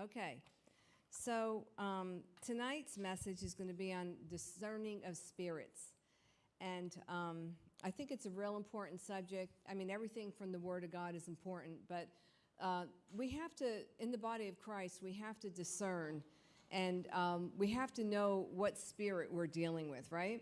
Okay. So um, tonight's message is going to be on discerning of spirits. And um, I think it's a real important subject. I mean, everything from the Word of God is important, but uh, we have to, in the body of Christ, we have to discern and um, we have to know what spirit we're dealing with, right?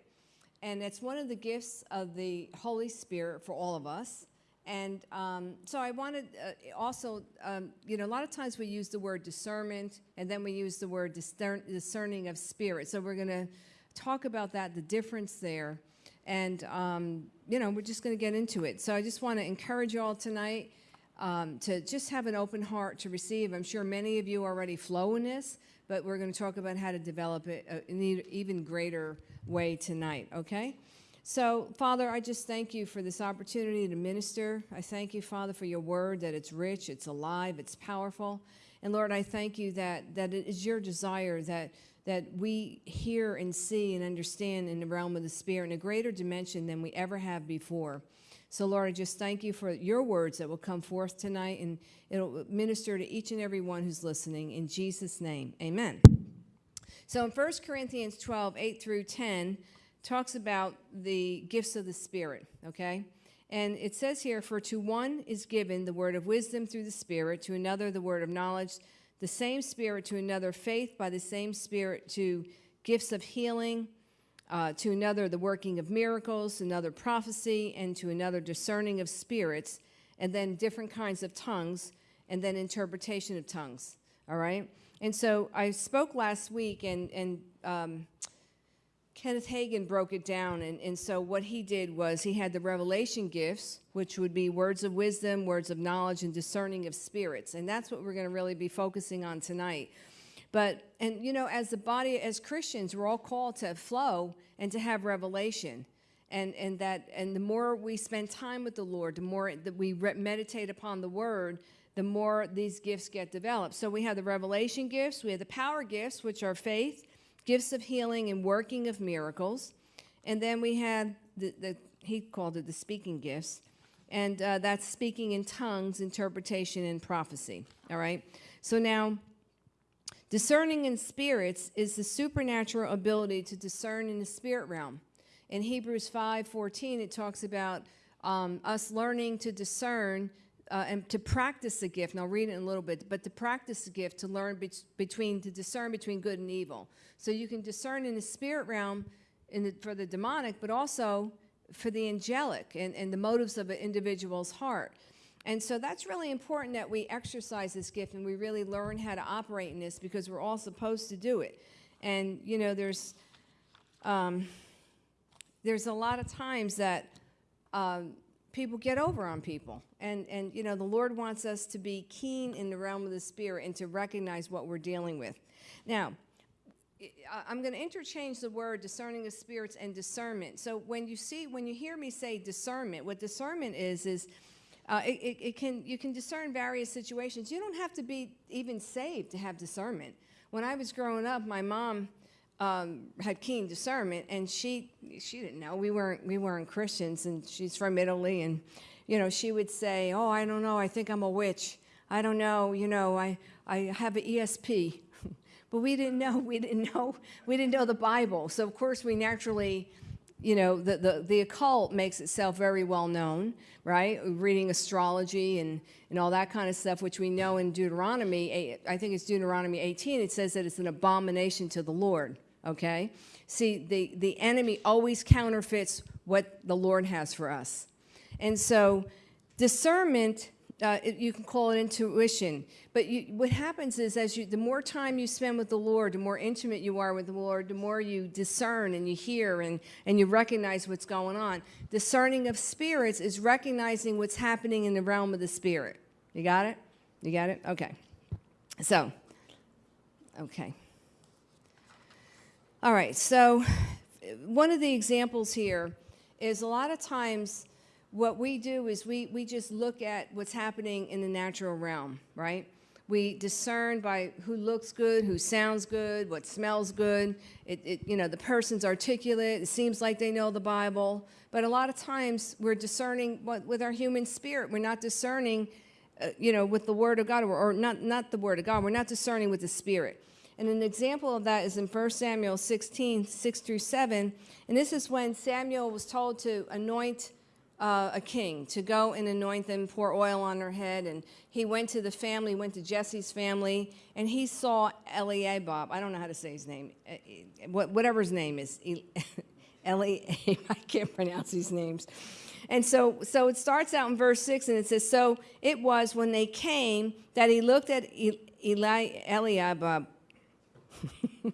And it's one of the gifts of the Holy Spirit for all of us. And um, so I wanted uh, also, um, you know, a lot of times we use the word discernment and then we use the word discern discerning of spirit. So we're going to talk about that, the difference there. And, um, you know, we're just going to get into it. So I just want to encourage you all tonight um, to just have an open heart to receive. I'm sure many of you already flow in this, but we're going to talk about how to develop it uh, in an even greater way tonight, okay? So, Father, I just thank you for this opportunity to minister. I thank you, Father, for your word, that it's rich, it's alive, it's powerful. And Lord, I thank you that, that it is your desire that, that we hear and see and understand in the realm of the Spirit in a greater dimension than we ever have before. So, Lord, I just thank you for your words that will come forth tonight and it'll minister to each and every one who's listening. In Jesus' name, amen. So, in 1 Corinthians 12, 8 through 10, talks about the gifts of the Spirit, okay? And it says here, For to one is given the word of wisdom through the Spirit, to another the word of knowledge, the same Spirit, to another faith by the same Spirit, to gifts of healing, uh, to another the working of miracles, another prophecy, and to another discerning of spirits, and then different kinds of tongues, and then interpretation of tongues, all right? And so I spoke last week, and, and um, Kenneth Hagin broke it down, and, and so what he did was he had the revelation gifts, which would be words of wisdom, words of knowledge, and discerning of spirits. And that's what we're going to really be focusing on tonight. But, and you know, as the body, as Christians, we're all called to flow and to have revelation. And, and that, and the more we spend time with the Lord, the more that we meditate upon the word, the more these gifts get developed. So we have the revelation gifts, we have the power gifts, which are faith, gifts of healing and working of miracles. And then we had the, the he called it the speaking gifts. And uh, that's speaking in tongues, interpretation, and prophecy. All right? So now, discerning in spirits is the supernatural ability to discern in the spirit realm. In Hebrews 5:14, it talks about um, us learning to discern uh, and to practice the gift, and I'll read it in a little bit, but to practice the gift, to learn be between, to discern between good and evil. So you can discern in the spirit realm in the, for the demonic, but also for the angelic and, and the motives of an individual's heart. And so that's really important that we exercise this gift and we really learn how to operate in this because we're all supposed to do it. And, you know, there's, um, there's a lot of times that um, people get over on people. And, and, you know, the Lord wants us to be keen in the realm of the Spirit and to recognize what we're dealing with. Now, I'm going to interchange the word discerning of spirits and discernment. So when you see, when you hear me say discernment, what discernment is, is uh, it, it, it, can, you can discern various situations. You don't have to be even saved to have discernment. When I was growing up, my mom um, had keen discernment, and she she didn't know we weren't we weren't Christians, and she's from Italy, and you know she would say, "Oh, I don't know, I think I'm a witch. I don't know, you know, I I have an ESP." but we didn't know we didn't know we didn't know the Bible, so of course we naturally. You know, the, the, the occult makes itself very well known, right? Reading astrology and, and all that kind of stuff, which we know in Deuteronomy, I think it's Deuteronomy 18, it says that it's an abomination to the Lord okay? See, the, the enemy always counterfeits what the Lord has for us. And so discernment, uh, it, you can call it intuition, but you, what happens is as you, the more time you spend with the Lord, the more intimate you are with the Lord, the more you discern and you hear and, and you recognize what's going on. Discerning of spirits is recognizing what's happening in the realm of the spirit. You got it? You got it? Okay. So, okay. All right, so one of the examples here is a lot of times what we do is we, we just look at what's happening in the natural realm, right? We discern by who looks good, who sounds good, what smells good. It, it, you know, the person's articulate. It seems like they know the Bible. But a lot of times we're discerning what, with our human spirit. We're not discerning uh, you know, with the Word of God, or, or not, not the Word of God. We're not discerning with the Spirit. And an example of that is in 1 Samuel 16, 6 through 7. And this is when Samuel was told to anoint uh, a king, to go and anoint them, pour oil on their head. And he went to the family, went to Jesse's family, and he saw Eliab. I don't know how to say his name, uh, uh, whatever his name is. Eliab, I can't pronounce these names. And so, so it starts out in verse 6, and it says, So it was when they came that he looked at Eli, Eliab, uh,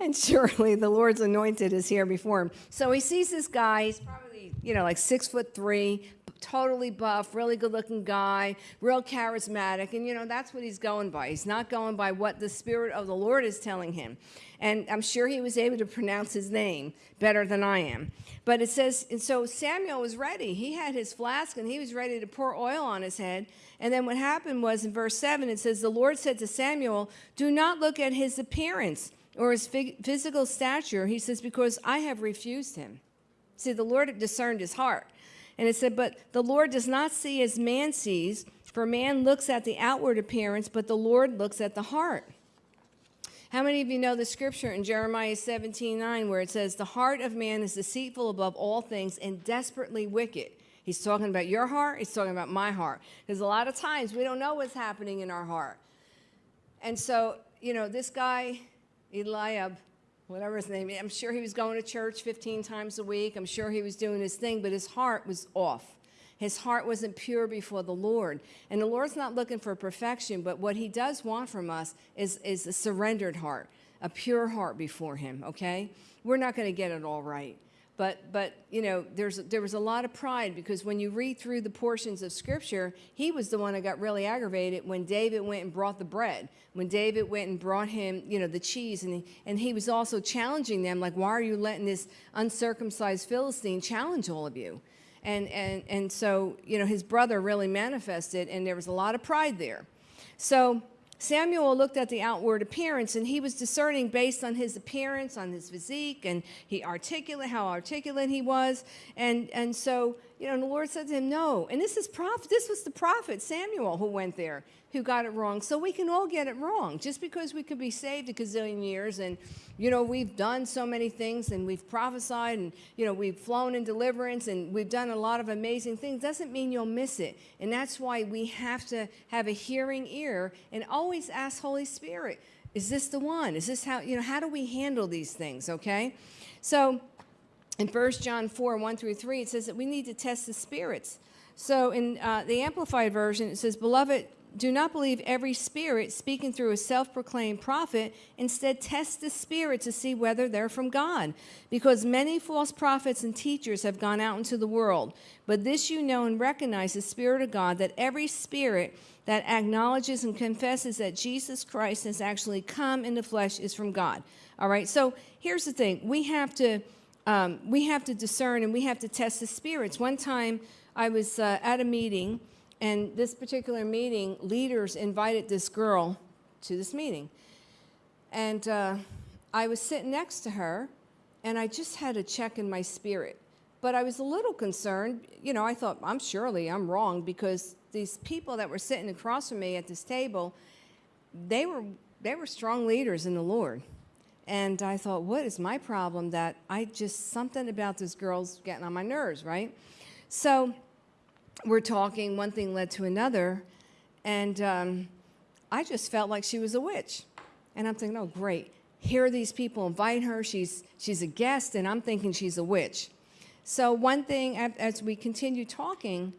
and surely the Lord's anointed is here before him. So he sees this guy, he's probably, you know, like six foot three, totally buff, really good looking guy, real charismatic. And, you know, that's what he's going by. He's not going by what the Spirit of the Lord is telling him. And I'm sure he was able to pronounce his name better than I am. But it says, and so Samuel was ready. He had his flask and he was ready to pour oil on his head. And then what happened was in verse 7, it says, The Lord said to Samuel, Do not look at his appearance or his physical stature. He says, Because I have refused him. See, the Lord discerned his heart. And it said, But the Lord does not see as man sees, for man looks at the outward appearance, but the Lord looks at the heart. How many of you know the scripture in Jeremiah 17 9 where it says, The heart of man is deceitful above all things and desperately wicked? He's talking about your heart, he's talking about my heart. Because a lot of times we don't know what's happening in our heart. And so, you know, this guy, Eliab, whatever his name is, I'm sure he was going to church 15 times a week. I'm sure he was doing his thing, but his heart was off. His heart wasn't pure before the Lord. And the Lord's not looking for perfection, but what he does want from us is, is a surrendered heart, a pure heart before him, okay? We're not going to get it all right. But, but you know, there's, there was a lot of pride because when you read through the portions of Scripture, he was the one that got really aggravated when David went and brought the bread, when David went and brought him, you know, the cheese. And he, and he was also challenging them, like, why are you letting this uncircumcised Philistine challenge all of you? And, and, and so, you know, his brother really manifested, and there was a lot of pride there. So Samuel looked at the outward appearance and he was discerning based on his appearance, on his physique, and he articulate how articulate he was. And and so, you know, the Lord said to him, No. And this is prophet, this was the prophet Samuel who went there, who got it wrong. So we can all get it wrong. Just because we could be saved a gazillion years and you know, we've done so many things and we've prophesied and, you know, we've flown in deliverance and we've done a lot of amazing things. Doesn't mean you'll miss it. And that's why we have to have a hearing ear and always ask Holy Spirit, is this the one? Is this how, you know, how do we handle these things, okay? So in 1 John 4, 1 through 3, it says that we need to test the spirits. So in uh, the Amplified Version, it says, Beloved, do not believe every spirit speaking through a self proclaimed prophet. Instead, test the spirit to see whether they're from God. Because many false prophets and teachers have gone out into the world. But this you know and recognize the Spirit of God, that every spirit that acknowledges and confesses that Jesus Christ has actually come in the flesh is from God. All right, so here's the thing we have to. Um, we have to discern and we have to test the spirits. One time I was uh, at a meeting and this particular meeting, leaders invited this girl to this meeting. And uh, I was sitting next to her, and I just had a check in my spirit. But I was a little concerned. You know, I thought, I'm surely I'm wrong because these people that were sitting across from me at this table, they were they were strong leaders in the Lord. And I thought, what is my problem that I just something about this girl's getting on my nerves, right? So we're talking, one thing led to another, and um, I just felt like she was a witch. And I'm thinking, oh, great. Here are these people invite her. She's, she's a guest, and I'm thinking she's a witch. So, one thing, as we continue talking,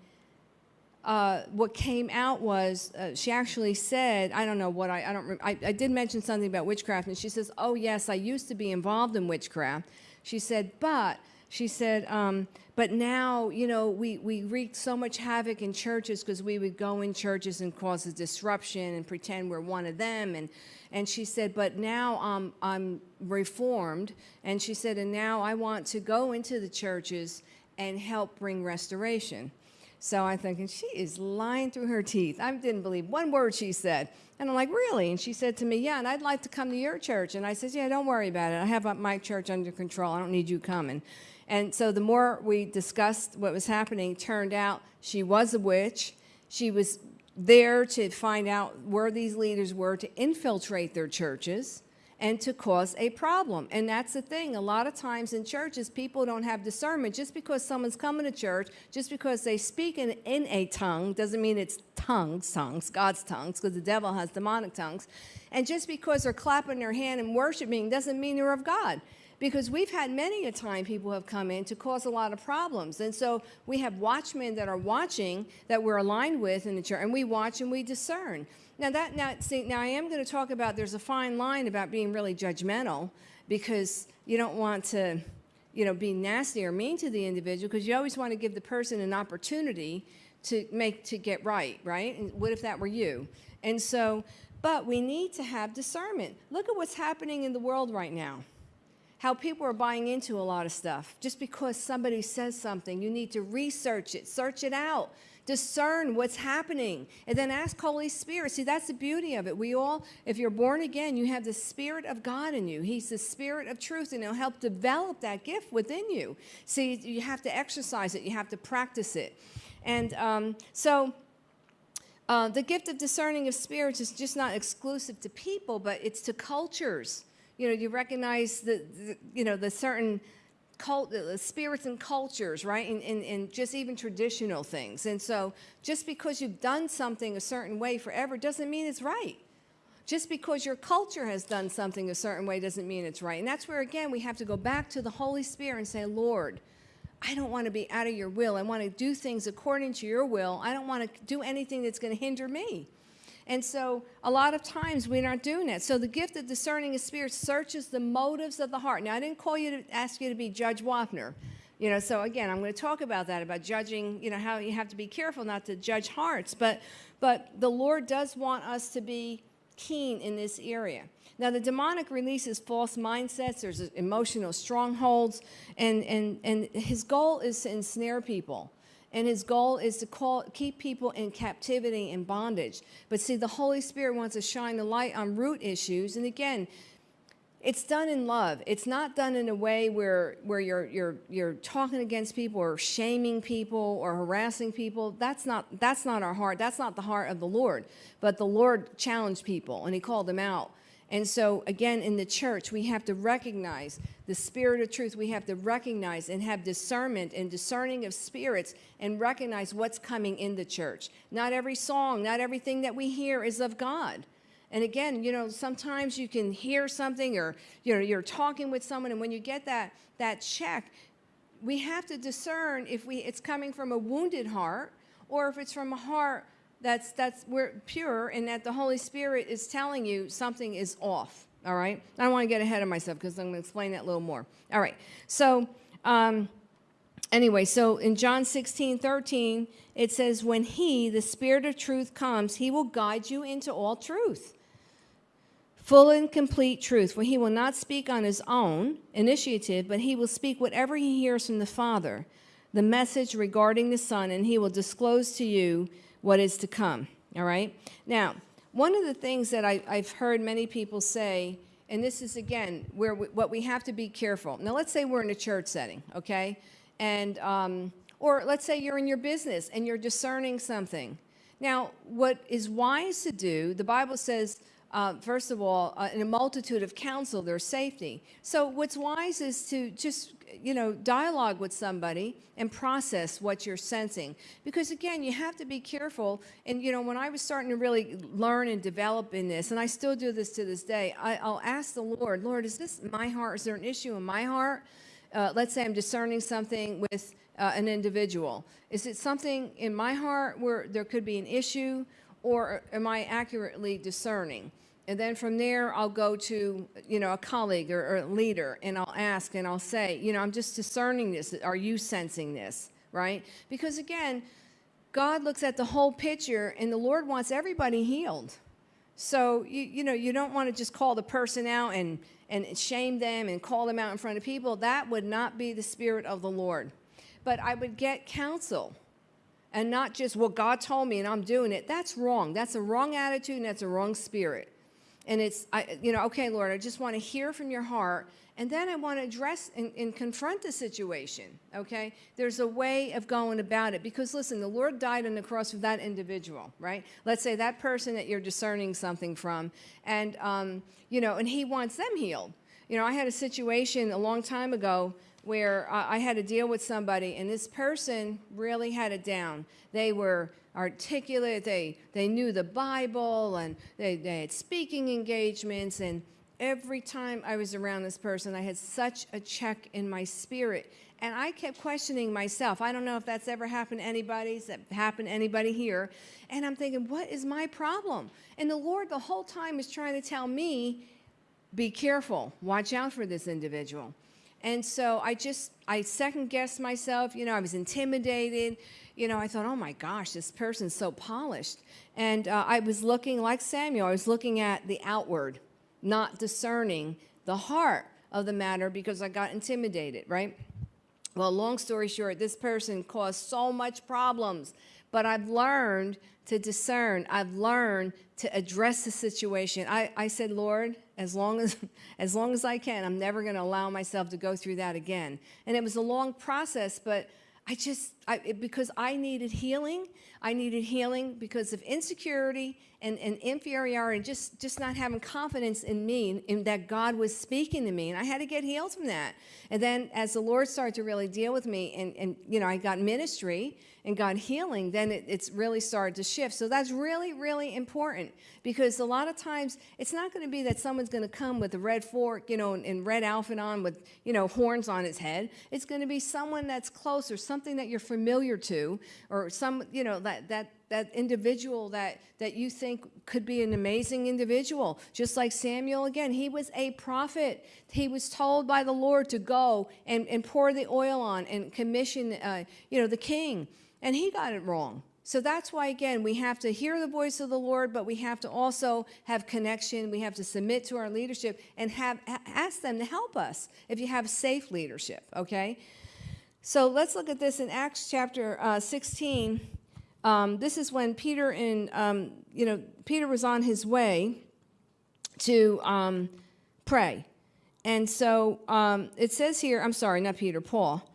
uh, what came out was uh, she actually said, I don't know what I, I don't, I, I did mention something about witchcraft, and she says, oh, yes, I used to be involved in witchcraft. She said, but, she said, um, but now, you know, we, we wreaked so much havoc in churches because we would go in churches and cause a disruption and pretend we're one of them. And, and she said, but now um, I'm reformed. And she said, and now I want to go into the churches and help bring restoration. So I'm thinking, she is lying through her teeth. I didn't believe one word she said. And I'm like, really? And she said to me, yeah, and I'd like to come to your church. And I said, yeah, don't worry about it. I have my church under control. I don't need you coming. And so the more we discussed what was happening, turned out she was a witch. She was there to find out where these leaders were to infiltrate their churches and to cause a problem. And that's the thing. A lot of times in churches, people don't have discernment. Just because someone's coming to church, just because they speak in, in a tongue, doesn't mean it's tongues, tongues, God's tongues, because the devil has demonic tongues. And just because they're clapping their hand and worshiping doesn't mean they're of God. Because we've had many a time people have come in to cause a lot of problems. And so we have watchmen that are watching that we're aligned with in the church, and we watch and we discern. Now that now see now I am going to talk about there's a fine line about being really judgmental because you don't want to you know be nasty or mean to the individual because you always want to give the person an opportunity to make to get right, right? And what if that were you? And so but we need to have discernment. Look at what's happening in the world right now. How people are buying into a lot of stuff. Just because somebody says something, you need to research it, search it out discern what's happening, and then ask Holy Spirit. See, that's the beauty of it. We all, if you're born again, you have the Spirit of God in you. He's the Spirit of truth, and He'll help develop that gift within you. See, you have to exercise it, you have to practice it. And um, so, uh, the gift of discerning of spirits is just not exclusive to people, but it's to cultures. You know, you recognize the, the you know, the certain cult, spirits and cultures, right? And, and, and just even traditional things. And so just because you've done something a certain way forever doesn't mean it's right. Just because your culture has done something a certain way doesn't mean it's right. And that's where, again, we have to go back to the Holy Spirit and say, Lord, I don't want to be out of your will. I want to do things according to your will. I don't want to do anything that's going to hinder me. And so a lot of times we're not doing that. So the gift of discerning of spirit searches the motives of the heart. Now, I didn't call you to ask you to be Judge Wapner. You know, so again, I'm going to talk about that, about judging, you know, how you have to be careful not to judge hearts. But, but the Lord does want us to be keen in this area. Now, the demonic releases false mindsets, there's emotional strongholds, and, and, and his goal is to ensnare people. And his goal is to call, keep people in captivity and bondage. But see, the Holy Spirit wants to shine the light on root issues. And again, it's done in love. It's not done in a way where, where you're, you're, you're talking against people or shaming people or harassing people. That's not, that's not our heart. That's not the heart of the Lord. But the Lord challenged people and he called them out. And so, again, in the church, we have to recognize the spirit of truth. We have to recognize and have discernment and discerning of spirits and recognize what's coming in the church. Not every song, not everything that we hear is of God. And again, you know, sometimes you can hear something or, you know, you're talking with someone and when you get that, that check, we have to discern if we, it's coming from a wounded heart or if it's from a heart that's, that's we're pure and that the Holy Spirit is telling you something is off. All right. I don't want to get ahead of myself because I'm going to explain that a little more. All right. So, um, anyway, so in John 16, 13, it says, When he, the Spirit of truth, comes, he will guide you into all truth. Full and complete truth, for he will not speak on his own initiative, but he will speak whatever he hears from the Father, the message regarding the Son, and he will disclose to you what is to come. All right? Now, one of the things that I, have heard many people say, and this is again where we, what we have to be careful. Now, let's say we're in a church setting, okay? And, um, or let's say you're in your business and you're discerning something. Now, what is wise to do, the Bible says, uh, first of all, uh, in a multitude of counsel, there's safety. So what's wise is to just you know, dialogue with somebody and process what you're sensing. Because again, you have to be careful. And you know, when I was starting to really learn and develop in this, and I still do this to this day, I, will ask the Lord, Lord, is this my heart? Is there an issue in my heart? Uh, let's say I'm discerning something with uh, an individual. Is it something in my heart where there could be an issue, or am I accurately discerning? And then from there, I'll go to, you know, a colleague or, or, a leader and I'll ask and I'll say, you know, I'm just discerning this. Are you sensing this? Right? Because again, God looks at the whole picture and the Lord wants everybody healed. So, you, you know, you don't want to just call the person out and, and shame them and call them out in front of people. That would not be the spirit of the Lord. But I would get counsel and not just, well, God told me and I'm doing it. That's wrong. That's a wrong attitude and that's a wrong spirit. And it's, I, you know, okay, Lord, I just want to hear from your heart. And then I want to address and, and confront the situation, okay? There's a way of going about it. Because listen, the Lord died on the cross for that individual, right? Let's say that person that you're discerning something from, and, um, you know, and he wants them healed. You know, I had a situation a long time ago where I had to deal with somebody, and this person really had it down. They were articulate, they, they knew the Bible, and they, they had speaking engagements, and every time I was around this person, I had such a check in my spirit. And I kept questioning myself. I don't know if that's ever happened to anybody, that happened to anybody here. And I'm thinking, what is my problem? And the Lord the whole time is trying to tell me, be careful, watch out for this individual. And so I just, I second guessed myself. You know, I was intimidated. You know, I thought, oh my gosh, this person's so polished. And uh, I was looking, like Samuel, I was looking at the outward, not discerning the heart of the matter because I got intimidated, right? Well, long story short, this person caused so much problems, but I've learned to discern. I've learned to address the situation. I, I said, Lord, as long as, as long as I can, I'm never going to allow myself to go through that again. And it was a long process, but I just, I, it, because I needed healing, I needed healing because of insecurity and, and inferiority, just, just not having confidence in me, in that God was speaking to me. And I had to get healed from that. And then as the Lord started to really deal with me and, and you know, I got ministry and got healing, then it, it's really started to shift. So that's really, really important because a lot of times it's not going to be that someone's going to come with a red fork, you know, and, and red outfit on with, you know, horns on his head. It's going to be someone that's close or something that you're familiar to or some, you know, that, that, that individual that, that you think could be an amazing individual. Just like Samuel, again, he was a prophet. He was told by the Lord to go and, and pour the oil on and commission, uh, you know, the king. And he got it wrong. So that's why, again, we have to hear the voice of the Lord, but we have to also have connection. We have to submit to our leadership and have ask them to help us if you have safe leadership, okay? So let's look at this in Acts chapter uh, 16. Um, this is when Peter and, um, you know, Peter was on his way to um, pray. And so um, it says here, I'm sorry, not Peter, Paul.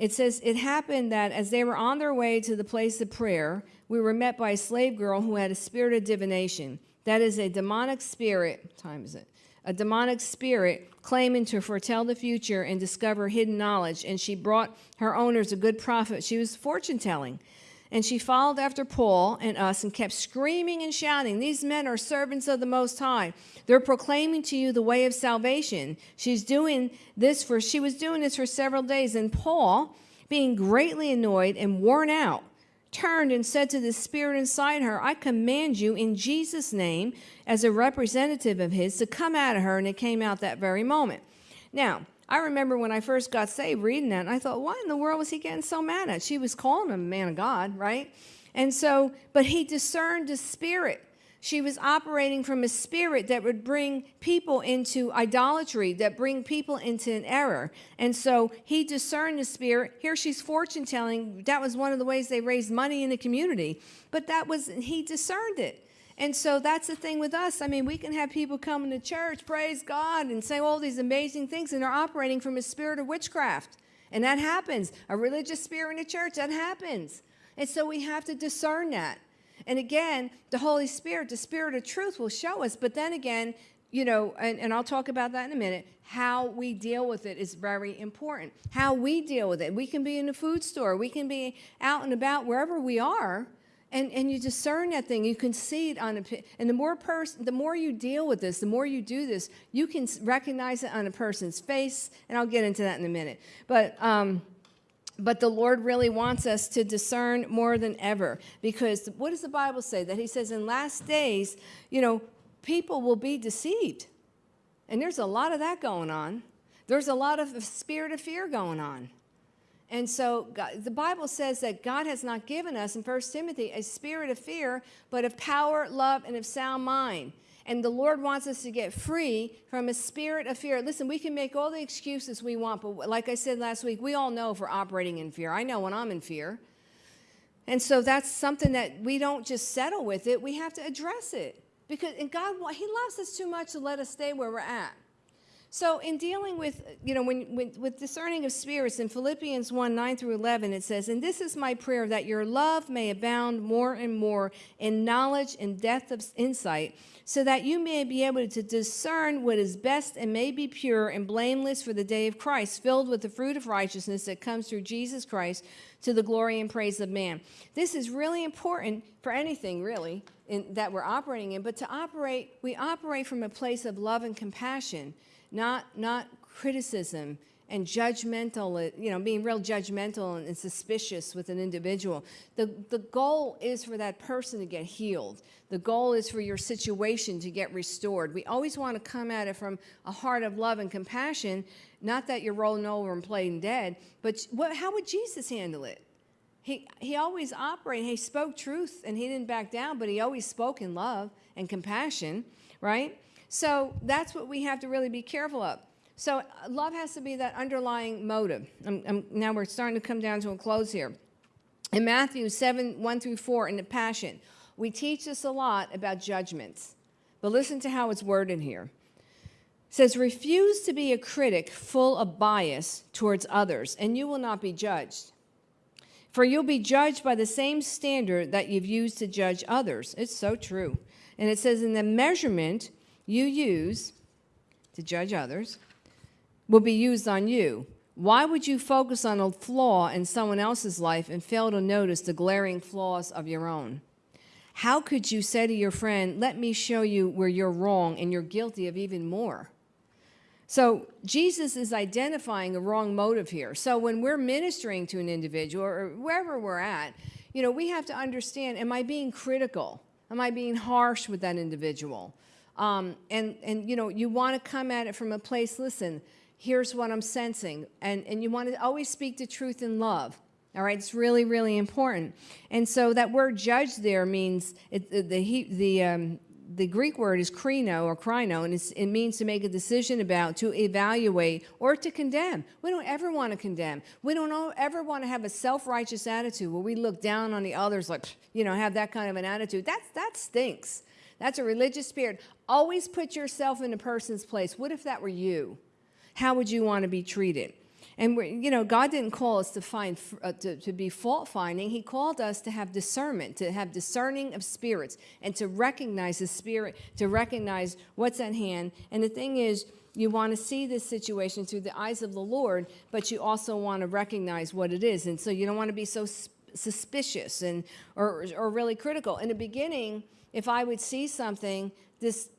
It says, It happened that as they were on their way to the place of prayer, we were met by a slave girl who had a spirit of divination. That is a demonic spirit, time is it? A demonic spirit claiming to foretell the future and discover hidden knowledge. And she brought her owners a good profit. She was fortune telling. And she followed after Paul and us and kept screaming and shouting, These men are servants of the Most High. They're proclaiming to you the way of salvation. She's doing this for, she was doing this for several days. And Paul, being greatly annoyed and worn out, turned and said to the spirit inside her, I command you in Jesus' name, as a representative of his, to come out of her. And it came out that very moment. Now, I remember when I first got saved reading that, and I thought, why in the world was he getting so mad at? She was calling him a man of God, right? And so, but he discerned the spirit. She was operating from a spirit that would bring people into idolatry, that bring people into an error. And so he discerned the spirit. Here she's fortune telling. That was one of the ways they raised money in the community. But that was, he discerned it. And so that's the thing with us. I mean, we can have people coming to church, praise God, and say all these amazing things, and they're operating from a spirit of witchcraft. And that happens. A religious spirit in a church, that happens. And so we have to discern that. And again, the Holy Spirit, the Spirit of truth will show us. But then again, you know, and, and I'll talk about that in a minute, how we deal with it is very important. How we deal with it. We can be in a food store, we can be out and about wherever we are and, and you discern that thing. You can see it on a, and the more person, the more you deal with this, the more you do this, you can recognize it on a person's face. And I'll get into that in a minute. But, um, but the Lord really wants us to discern more than ever because what does the Bible say? That He says in last days, you know, people will be deceived. And there's a lot of that going on. There's a lot of spirit of fear going on. And so God, the Bible says that God has not given us in 1 Timothy a spirit of fear, but of power, love, and of sound mind. And the Lord wants us to get free from a spirit of fear. Listen, we can make all the excuses we want, but like I said last week, we all know if we're operating in fear. I know when I'm in fear. And so that's something that we don't just settle with it, we have to address it Because and God, He loves us too much to let us stay where we're at. So, in dealing with, you know, when, with discerning of spirits, in Philippians 1 9 through 11, it says, And this is my prayer that your love may abound more and more in knowledge and depth of insight, so that you may be able to discern what is best and may be pure and blameless for the day of Christ, filled with the fruit of righteousness that comes through Jesus Christ to the glory and praise of man. This is really important for anything, really, in, that we're operating in, but to operate, we operate from a place of love and compassion not not criticism and judgmental, you know, being real judgmental and, and suspicious with an individual. The, the goal is for that person to get healed. The goal is for your situation to get restored. We always want to come at it from a heart of love and compassion, not that you're rolling over and playing dead, but what, how would Jesus handle it? He, he always operated, he spoke truth and he didn't back down, but he always spoke in love and compassion, right? So that's what we have to really be careful of. So uh, love has to be that underlying motive. I'm, I'm, now we're starting to come down to a close here. In Matthew 7 1 through 4, in the Passion, we teach us a lot about judgments. But listen to how it's worded here. It says, Refuse to be a critic full of bias towards others, and you will not be judged. For you'll be judged by the same standard that you've used to judge others. It's so true. And it says, In the measurement you use to judge others will be used on you. Why would you focus on a flaw in someone else's life and fail to notice the glaring flaws of your own? How could you say to your friend, Let me show you where you're wrong and you're guilty of even more? So, Jesus is identifying a wrong motive here. So, when we're ministering to an individual or wherever we're at, you know, we have to understand am I being critical? Am I being harsh with that individual? Um, and, and, you know, you want to come at it from a place, listen, here's what I'm sensing. And, and you want to always speak the truth in love. All right, it's really, really important. And so that word judge there means, it, the, the, the, um, the Greek word is krino or krino, and it means to make a decision about, to evaluate, or to condemn. We don't ever want to condemn. We don't ever want to have a self-righteous attitude where we look down on the others like, you know, have that kind of an attitude. That's, that stinks. That's a religious spirit. Always put yourself in a person's place. What if that were you? How would you want to be treated? And you know, God didn't call us to find uh, to, to be fault finding. He called us to have discernment, to have discerning of spirits, and to recognize the spirit, to recognize what's at hand. And the thing is, you want to see this situation through the eyes of the Lord, but you also want to recognize what it is. And so you don't want to be so suspicious and or, or really critical. In the beginning, if I would see something, this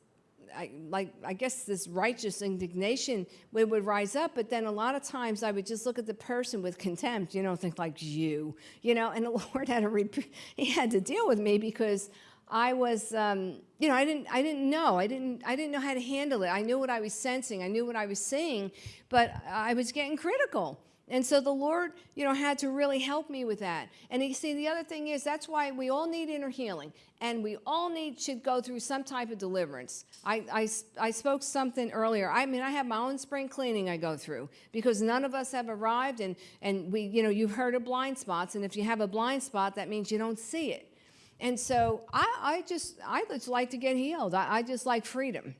I, like I guess this righteous indignation would, would rise up, but then a lot of times I would just look at the person with contempt, you know, think like you, you know, and the Lord had to he had to deal with me because I was, um, you know, I didn't I didn't know I didn't I didn't know how to handle it. I knew what I was sensing, I knew what I was seeing, but I was getting critical. And so the Lord, you know, had to really help me with that. And you see, the other thing is that's why we all need inner healing, and we all need should go through some type of deliverance. I, I, I spoke something earlier. I mean, I have my own spring cleaning I go through because none of us have arrived, and and we, you know, you've heard of blind spots, and if you have a blind spot, that means you don't see it. And so I, I just I just like to get healed. I, I just like freedom.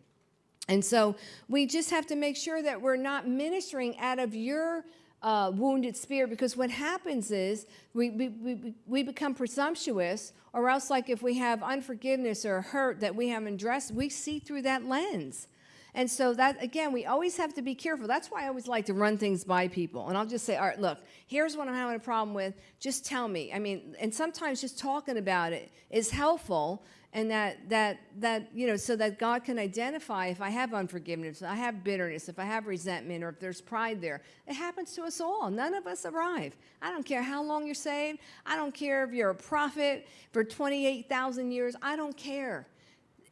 And so we just have to make sure that we're not ministering out of your uh, wounded spirit because what happens is we, we, we, we become presumptuous or else like if we have unforgiveness or hurt that we haven't addressed we see through that lens. And so that again we always have to be careful. That's why i always like to run things by people. And i'll just say all right look here's what i'm having a problem with. Just tell me. I mean and sometimes just talking about it is helpful and that that that you know so that god can identify if i have unforgiveness if i have bitterness if i have resentment or if there's pride there it happens to us all none of us arrive i don't care how long you're saved i don't care if you're a prophet for 28000 years i don't care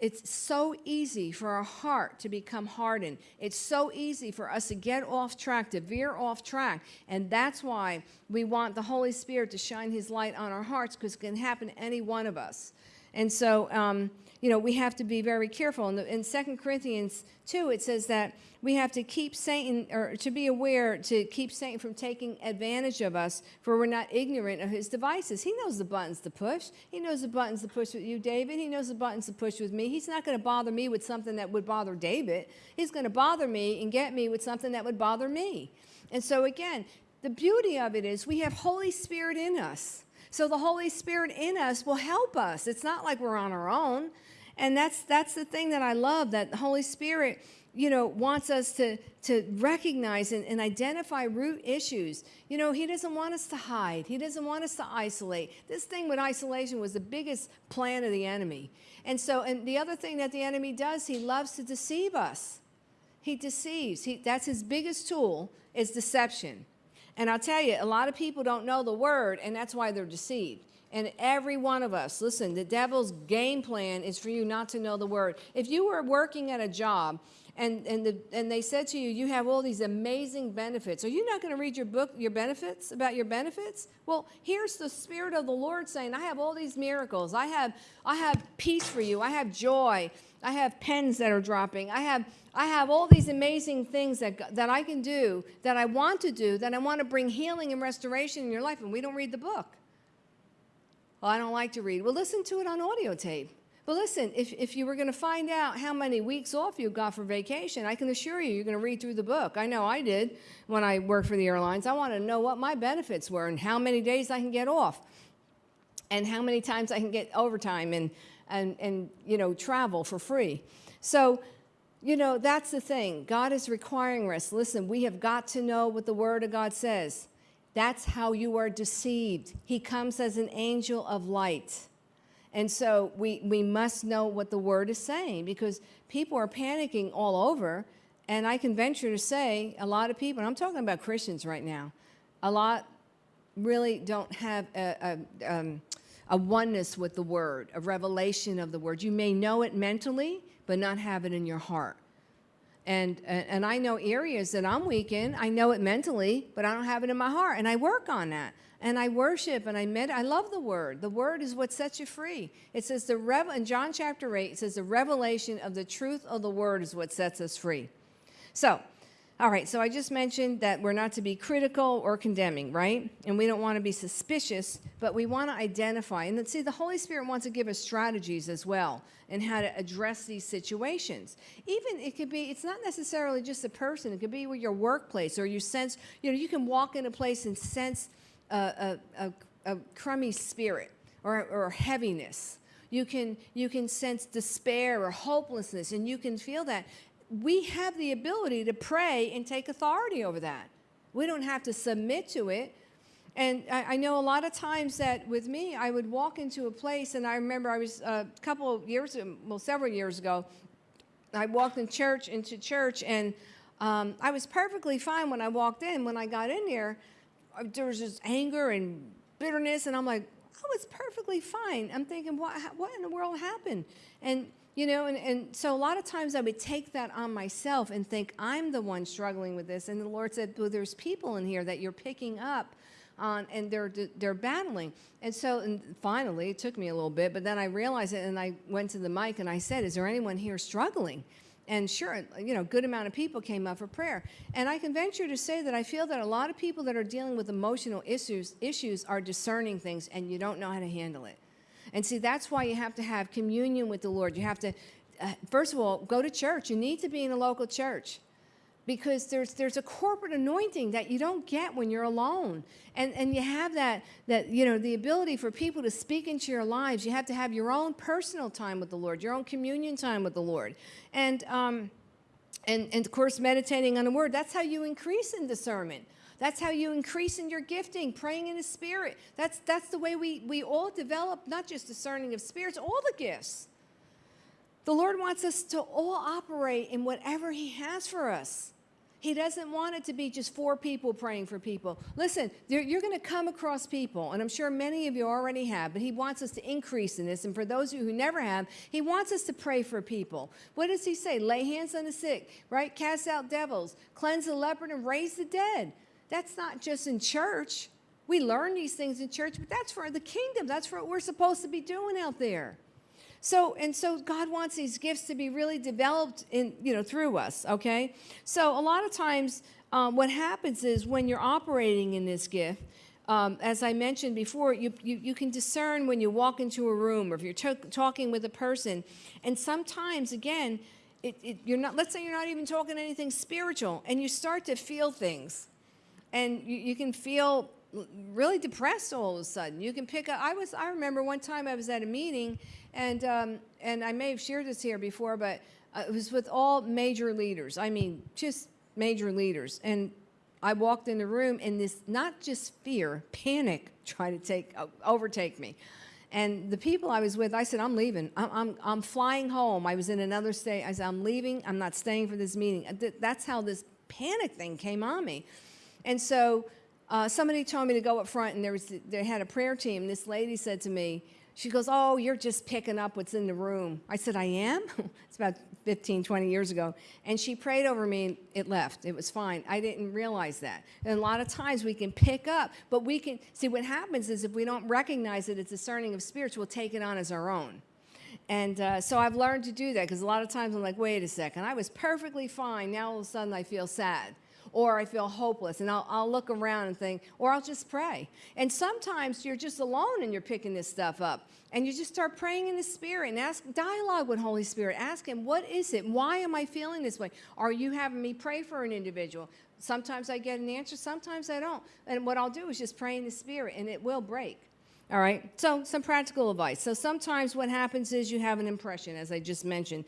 it's so easy for our heart to become hardened. It's so easy for us to get off track, to veer off track. And that's why we want the Holy Spirit to shine His light on our hearts because it can happen to any one of us. And so, um, you know, we have to be very careful. In, the, in 2 Corinthians 2, it says that we have to keep Satan, or to be aware, to keep Satan from taking advantage of us, for we're not ignorant of his devices. He knows the buttons to push. He knows the buttons to push with you, David. He knows the buttons to push with me. He's not going to bother me with something that would bother David. He's going to bother me and get me with something that would bother me. And so, again, the beauty of it is we have Holy Spirit in us. So the Holy Spirit in us will help us. It's not like we're on our own. And that's that's the thing that I love that the Holy Spirit, you know, wants us to to recognize and, and identify root issues. You know, he doesn't want us to hide. He doesn't want us to isolate. This thing with isolation was the biggest plan of the enemy. And so, and the other thing that the enemy does, he loves to deceive us. He deceives. He, that's his biggest tool is deception. And I'll tell you, a lot of people don't know the word, and that's why they're deceived. And every one of us, listen, the devil's game plan is for you not to know the word. If you were working at a job and, and, the, and they said to you, you have all these amazing benefits, are you not going to read your book, your benefits, about your benefits? Well, here's the Spirit of the Lord saying, I have all these miracles. I have, I have peace for you. I have joy. I have pens that are dropping. I have, I have all these amazing things that, that I can do, that I want to do, that I want to bring healing and restoration in your life, and we don't read the book. Well, I don't like to read. Well, listen to it on audio tape. But listen, if, if you were going to find out how many weeks off you got for vacation, I can assure you, you're going to read through the book. I know I did when I worked for the airlines. I wanted to know what my benefits were and how many days I can get off and how many times I can get overtime and, and, and you know, travel for free. So, you know, that's the thing. God is requiring us. Listen, we have got to know what the Word of God says. That's how you are deceived. He comes as an angel of light. And so we, we must know what the word is saying because people are panicking all over. And I can venture to say a lot of people, and I'm talking about Christians right now, a lot really don't have a, a, um, a oneness with the word, a revelation of the word. You may know it mentally, but not have it in your heart. And, and I know areas that I'm weak in. I know it mentally, but I don't have it in my heart. And I work on that. And I worship and I med. I love the word. The word is what sets you free. It says the rev in John chapter 8, it says the revelation of the truth of the word is what sets us free. So all right, so I just mentioned that we're not to be critical or condemning, right? And we don't want to be suspicious, but we want to identify. And see, the Holy Spirit wants to give us strategies as well in how to address these situations. Even it could be, it's not necessarily just a person, it could be with your workplace or you sense, you know, you can walk in a place and sense a, a, a, a crummy spirit or, or heaviness. You can, you can sense despair or hopelessness, and you can feel that we have the ability to pray and take authority over that. We don't have to submit to it. And I, I, know a lot of times that with me, I would walk into a place, and I remember I was uh, a couple of years, well, several years ago, I walked in church into church, and um, I was perfectly fine when I walked in. When I got in there, uh, there was just anger and bitterness, and I'm like, I was perfectly fine. I'm thinking, what, what in the world happened? And you know, and, and so a lot of times I would take that on myself and think I'm the one struggling with this. And the Lord said, well, there's people in here that you're picking up on and they're, they're battling. And so and finally, it took me a little bit, but then I realized it and I went to the mic and I said, is there anyone here struggling? And sure, you know, good amount of people came up for prayer. And I can venture to say that I feel that a lot of people that are dealing with emotional issues, issues are discerning things and you don't know how to handle it. And see, that's why you have to have communion with the Lord. You have to, uh, first of all, go to church. You need to be in a local church because there's there's a corporate anointing that you don't get when you're alone. And and you have that that you know the ability for people to speak into your lives. You have to have your own personal time with the lord your own communion time with the lord. And um and and of course meditating on the word. That's how you increase in discernment that's how you increase in your gifting, praying in the spirit. That's, that's the way we, we all develop, not just discerning of spirits, all the gifts. The Lord wants us to all operate in whatever He has for us. He doesn't want it to be just four people praying for people. Listen, you're going to come across people, and I'm sure many of you already have, but He wants us to increase in this. And for those of you who never have, He wants us to pray for people. What does He say? Lay hands on the sick, right? Cast out devils, cleanse the leopard, and raise the dead. That's not just in church. We learn these things in church, but that's for the kingdom. That's what we're supposed to be doing out there. So and so God wants these gifts to be really developed in you know through us. Okay, so a lot of times um, what happens is when you're operating in this gift. Um, as I mentioned before, you, you, you, can discern when you walk into a room or if you're talking with a person. And sometimes, again, it, it, you're not, let's say you're not even talking anything spiritual, and you start to feel things. And you, you can feel really depressed all of a sudden. You can pick up, I was, I remember one time I was at a meeting, and, um, and I may have shared this here before, but uh, it was with all major leaders. I mean, just major leaders. And I walked in the room, and this, not just fear, panic tried to take, overtake me. And the people I was with, I said, I'm leaving. I'm, I'm, I'm flying home. I was in another state. I said, I'm leaving. I'm not staying for this meeting. That's how this panic thing came on me. And so uh, somebody told me to go up front, and there was, they had a prayer team. This lady said to me, she goes, oh, you're just picking up what's in the room. I said, I am? it's about 15, 20 years ago. And she prayed over me and it left. It was fine. I didn't realize that. And a lot of times we can pick up, but we can, see what happens is if we don't recognize that it's discerning of spirits, we'll take it on as our own. And uh, so I've learned to do that because a lot of times I'm like, wait a second, I was perfectly fine. Now all of a sudden I feel sad or I feel hopeless. And I'll, I'll look around and think, or I'll just pray. And sometimes you're just alone and you're picking this stuff up. And you just start praying in the Spirit and ask, dialogue with Holy Spirit. Ask Him, what is it? Why am I feeling this way? Are you having me pray for an individual? Sometimes I get an answer, sometimes I don't. And what I'll do is just pray in the Spirit, and it will break. All right, so some practical advice. So sometimes what happens is you have an impression, as I just mentioned,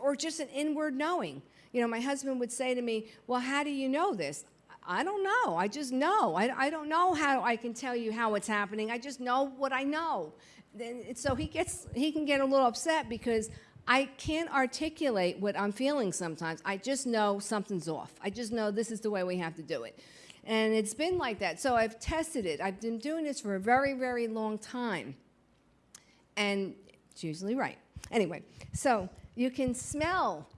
or just an inward knowing. You know, my husband would say to me, Well, how do you know this? I don't know. I just know. I, I don't know how I can tell you how it's happening. I just know what I know. Then, so he gets he can get a little upset because I can't articulate what I'm feeling sometimes. I just know something's off. I just know this is the way we have to do it. And it's been like that. So I've tested it. I've been doing this for a very, very long time. And it's usually right. Anyway, so you can smell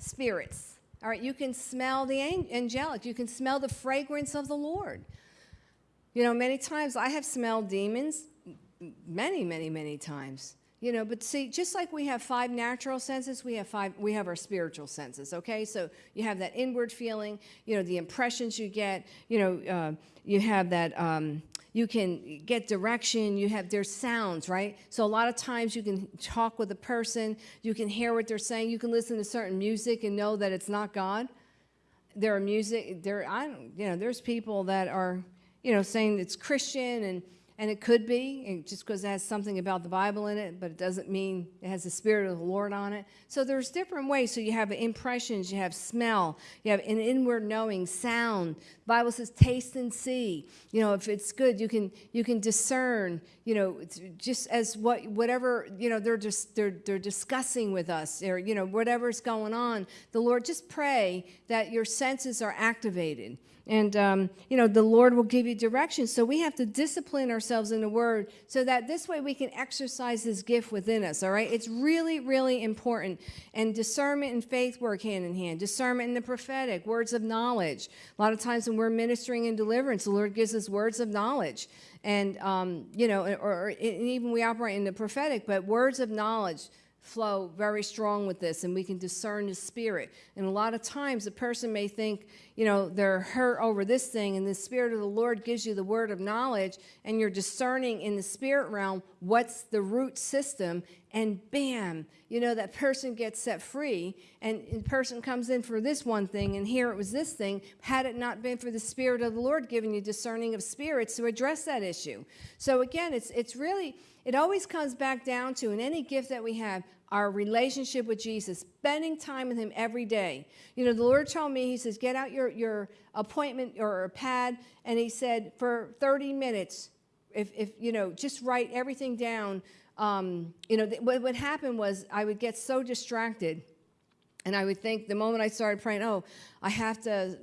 spirits. All right, you can smell the angelic. You can smell the fragrance of the Lord. You know, many times I have smelled demons, many, many, many times. You know, but see, just like we have five natural senses, we have five, we have our spiritual senses, okay? So you have that inward feeling, you know, the impressions you get, you know, uh, you have that, um, you can get direction you have their sounds right? So a lot of times you can talk with a person you can hear what they're saying you can listen to certain music and know that it's not god. There are music there i you know there's people that are you know saying it's christian and and it could be, just because it has something about the Bible in it, but it doesn't mean it has the Spirit of the Lord on it. So there's different ways. So you have impressions, you have smell, you have an inward knowing, sound. The Bible says taste and see. You know, if it's good, you can you can discern. You know, just as what whatever you know they're just they're they're discussing with us, or you know whatever's going on. The Lord just pray that your senses are activated and, um, you know, the Lord will give you direction. So we have to discipline ourselves in the Word so that this way we can exercise His gift within us, all right? It's really, really important. And discernment and faith work hand in hand. Discernment in the prophetic, words of knowledge. A lot of times when we're ministering in deliverance, the Lord gives us words of knowledge. And, um, you know, or, or even we operate in the prophetic, but words of knowledge flow very strong with this and we can discern the spirit and a lot of times a person may think you know, they're hurt over this thing, and the Spirit of the Lord gives you the word of knowledge, and you're discerning in the spirit realm what's the root system, and bam, you know, that person gets set free, and the person comes in for this one thing, and here it was this thing, had it not been for the Spirit of the Lord giving you discerning of spirits to address that issue. So again, it's, it's really, it always comes back down to, in any gift that we have, our relationship with Jesus, spending time with him every day. You know, the Lord told me, he says, get out your, your appointment or pad, and he said, for 30 minutes, if, if you know, just write everything down. Um, you know, what would happen was I would get so distracted and I would think the moment I started praying, oh, I have to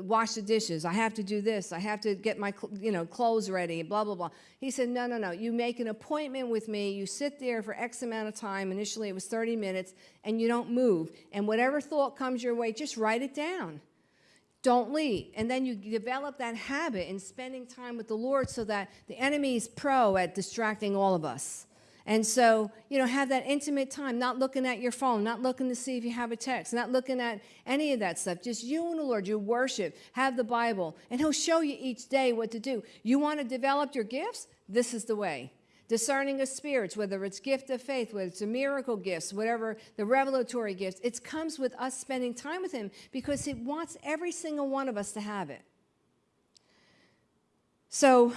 wash the dishes. I have to do this. I have to get my you know clothes ready. Blah blah blah. He said, no, no, no. You make an appointment with me. You sit there for X amount of time. Initially, it was 30 minutes, and you don't move. And whatever thought comes your way, just write it down. Don't leave. And then you develop that habit in spending time with the Lord, so that the enemy is pro at distracting all of us. And so, you know, have that intimate time, not looking at your phone, not looking to see if you have a text, not looking at any of that stuff. Just you and the Lord, you worship, have the Bible, and He'll show you each day what to do. You want to develop your gifts? This is the way. Discerning of spirits, whether it's gift of faith, whether it's a miracle gifts, whatever the revelatory gifts, it comes with us spending time with Him because He wants every single one of us to have it. So,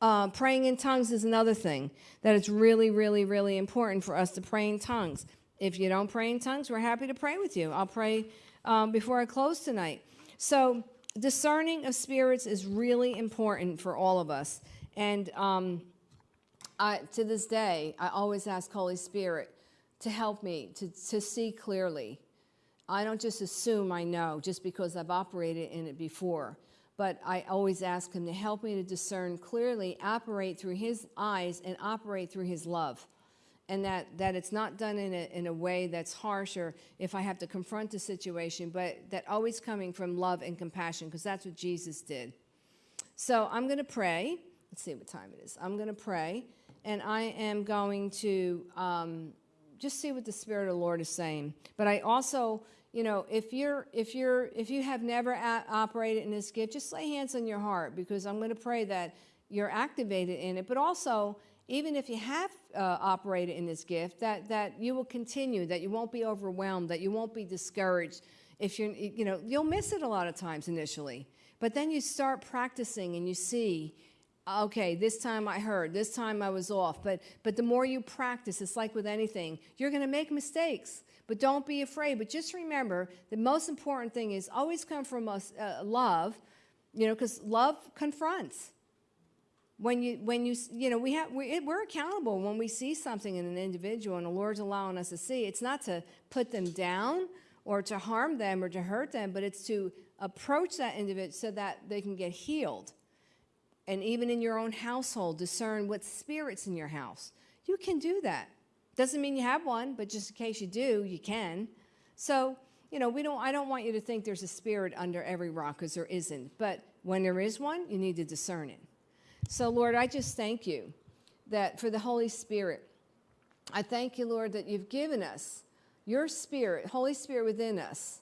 uh, praying in tongues is another thing that it's really, really, really important for us to pray in tongues. If you don't pray in tongues, we're happy to pray with you. I'll pray um, before I close tonight. So, discerning of spirits is really important for all of us. And um, I, to this day, I always ask Holy Spirit to help me to, to see clearly. I don't just assume I know just because I've operated in it before but I always ask him to help me to discern clearly, operate through his eyes and operate through his love. And that, that it's not done in a, in a way that's harsh or if I have to confront the situation, but that always coming from love and compassion, because that's what Jesus did. So I'm going to pray. Let's see what time it is. I'm going to pray, and I am going to um, just see what the Spirit of the Lord is saying. But I also you know, if you're if you're if you have never operated in this gift, just lay hands on your heart because I'm going to pray that you're activated in it. But also, even if you have uh, operated in this gift, that that you will continue, that you won't be overwhelmed, that you won't be discouraged. If you're, you know, you'll miss it a lot of times initially, but then you start practicing and you see okay this time i heard this time i was off but but the more you practice it's like with anything you're going to make mistakes but don't be afraid. But just remember the most important thing is always come from us, uh, love, you know, because love confronts. When you, when you, you know, we have, we, we're accountable when we see something in an individual and the Lord's allowing us to see. It's not to put them down or to harm them or to hurt them, but it's to approach that individual so that they can get healed. And even in your own household, discern what spirits in your house. You can do that. Doesn't mean you have one, but just in case you do, you can. So, you know, we don't, I don't want you to think there's a spirit under every rock because there isn't. But when there is one, you need to discern it. So, Lord, I just thank you that for the Holy Spirit. I thank you, Lord, that you've given us your spirit, Holy Spirit within us,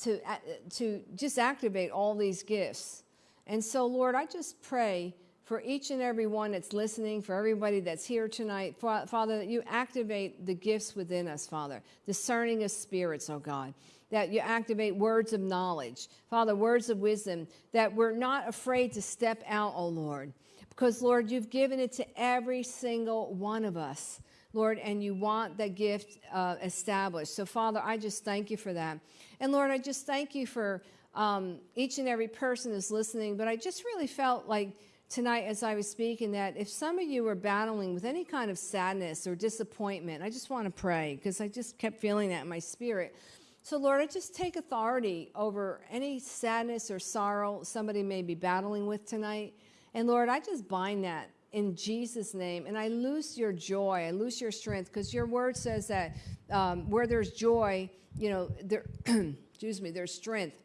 to, uh, to just activate all these gifts. And so, Lord, I just pray for each and every one that's listening, for everybody that's here tonight, Father, that you activate the gifts within us, Father, discerning of spirits, oh God, that you activate words of knowledge, Father, words of wisdom, that we're not afraid to step out, oh Lord, because, Lord, you've given it to every single one of us. Lord, and you want that gift uh, established. So, Father, I just thank you for that. And Lord, I just thank you for um, each and every person that's listening. But I just really felt like tonight as I was speaking that if some of you are battling with any kind of sadness or disappointment, I just want to pray because I just kept feeling that in my spirit. So, Lord, I just take authority over any sadness or sorrow somebody may be battling with tonight. And Lord, I just bind that in Jesus' name. And I lose your joy, I lose your strength because your word says that um, where there's joy, you know, there, excuse me, there's strength,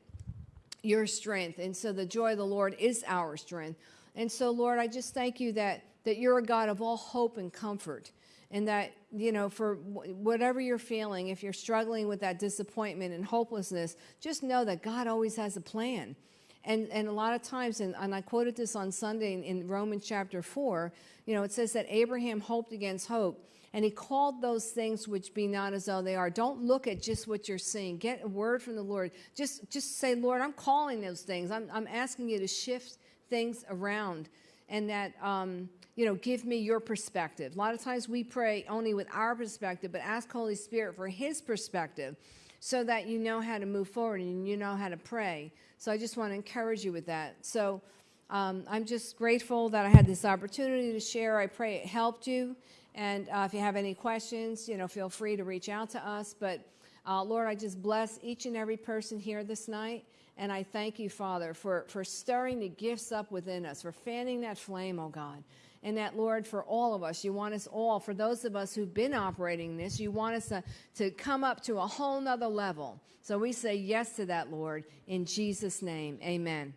your strength. And so the joy of the Lord is our strength. And so, Lord, I just thank you that, that you're a God of all hope and comfort. And that, you know, for whatever you're feeling, if you're struggling with that disappointment and hopelessness, just know that God always has a plan. And, and a lot of times, and, and I quoted this on Sunday in, in Romans chapter 4, you know, it says that Abraham hoped against hope and he called those things which be not as though they are. Don't look at just what you're seeing. Get a word from the Lord. Just, just say, Lord, I'm calling those things. I'm, I'm asking you to shift things around and that, um, you know, give me your perspective. A lot of times we pray only with our perspective, but ask Holy Spirit for his perspective so that you know how to move forward and you know how to pray. So I just want to encourage you with that. So um, I'm just grateful that I had this opportunity to share. I pray it helped you. And uh, if you have any questions, you know, feel free to reach out to us. But uh, Lord, I just bless each and every person here this night. And I thank you, Father, for, for stirring the gifts up within us, for fanning that flame, oh God. And that, Lord, for all of us, you want us all, for those of us who've been operating this, you want us to, to come up to a whole nother level. So we say yes to that, Lord, in Jesus' name. Amen.